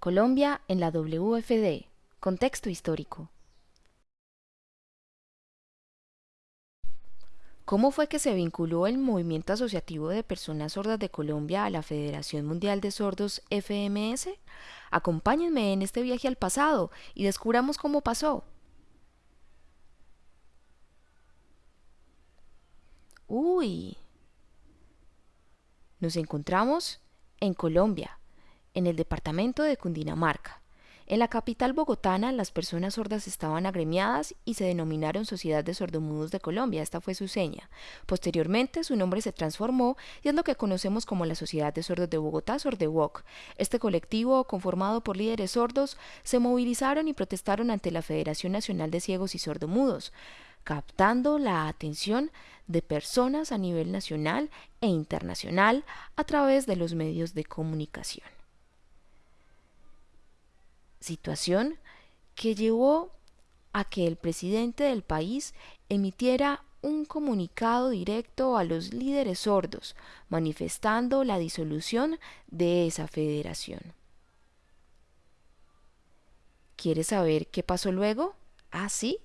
Colombia en la WFD. Contexto histórico. ¿Cómo fue que se vinculó el Movimiento Asociativo de Personas Sordas de Colombia a la Federación Mundial de Sordos FMS? Acompáñenme en este viaje al pasado y descubramos cómo pasó. Uy. Nos encontramos en Colombia, en el departamento de Cundinamarca. En la capital bogotana, las personas sordas estaban agremiadas y se denominaron Sociedad de Sordomudos de Colombia. Esta fue su seña. Posteriormente, su nombre se transformó y es lo que conocemos como la Sociedad de Sordos de Bogotá, Sordewok. Este colectivo, conformado por líderes sordos, se movilizaron y protestaron ante la Federación Nacional de Ciegos y Sordomudos captando la atención de personas a nivel nacional e internacional a través de los medios de comunicación situación que llevó a que el presidente del país emitiera un comunicado directo a los líderes sordos, manifestando la disolución de esa federación. ¿Quieres saber qué pasó luego? ¿Ah, sí?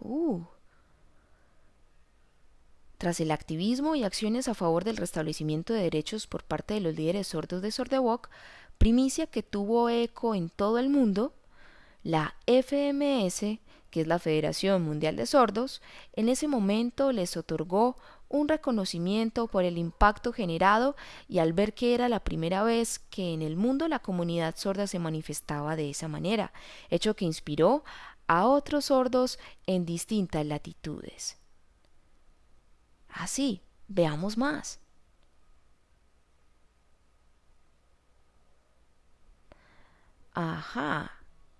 Uh, tras el activismo y acciones a favor del restablecimiento de derechos por parte de los líderes sordos de Sordewok, primicia que tuvo eco en todo el mundo, la FMS, que es la Federación Mundial de Sordos, en ese momento les otorgó un reconocimiento por el impacto generado y al ver que era la primera vez que en el mundo la comunidad sorda se manifestaba de esa manera, hecho que inspiró a otros sordos en distintas latitudes. Así, veamos más. Ajá,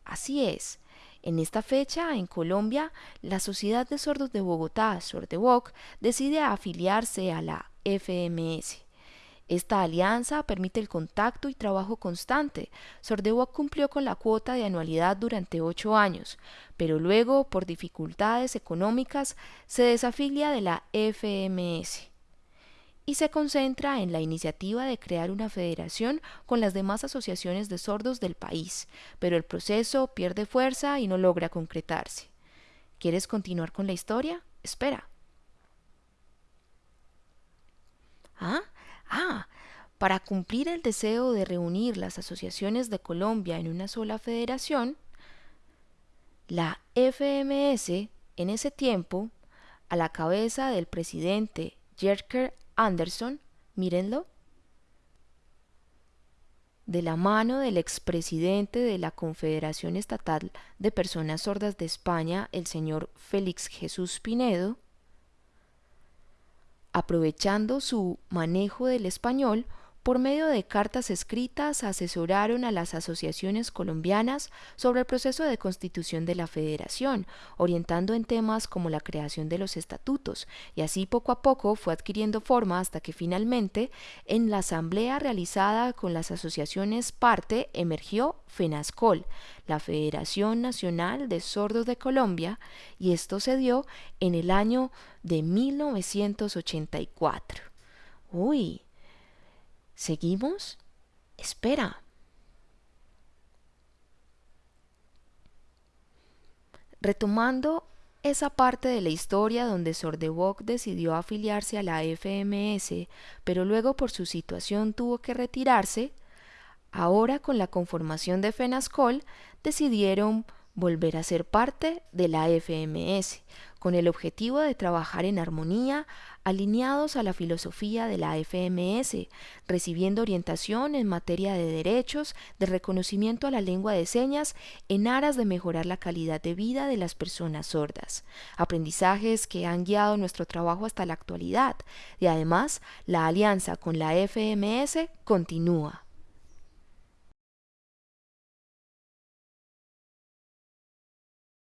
así es. En esta fecha, en Colombia, la Sociedad de Sordos de Bogotá, Sordeboc, decide afiliarse a la FMS. Esta alianza permite el contacto y trabajo constante. Sordewoc cumplió con la cuota de anualidad durante ocho años, pero luego, por dificultades económicas, se desafilia de la FMS y se concentra en la iniciativa de crear una federación con las demás asociaciones de sordos del país, pero el proceso pierde fuerza y no logra concretarse. ¿Quieres continuar con la historia? Espera. ¿Ah? Ah, para cumplir el deseo de reunir las asociaciones de Colombia en una sola federación, la FMS en ese tiempo, a la cabeza del presidente Jerker Anderson, mírenlo, de la mano del expresidente de la Confederación Estatal de Personas Sordas de España, el señor Félix Jesús Pinedo, aprovechando su manejo del español, por medio de cartas escritas asesoraron a las asociaciones colombianas sobre el proceso de constitución de la federación, orientando en temas como la creación de los estatutos, y así poco a poco fue adquiriendo forma hasta que finalmente, en la asamblea realizada con las asociaciones parte, emergió FENASCOL, la Federación Nacional de Sordos de Colombia, y esto se dio en el año de 1984. Uy, ¿Seguimos? Espera. Retomando esa parte de la historia donde Sordewok decidió afiliarse a la FMS, pero luego por su situación tuvo que retirarse, ahora con la conformación de FENASCOL decidieron volver a ser parte de la FMS, con el objetivo de trabajar en armonía, alineados a la filosofía de la FMS, recibiendo orientación en materia de derechos, de reconocimiento a la lengua de señas, en aras de mejorar la calidad de vida de las personas sordas. Aprendizajes que han guiado nuestro trabajo hasta la actualidad, y además la alianza con la FMS continúa.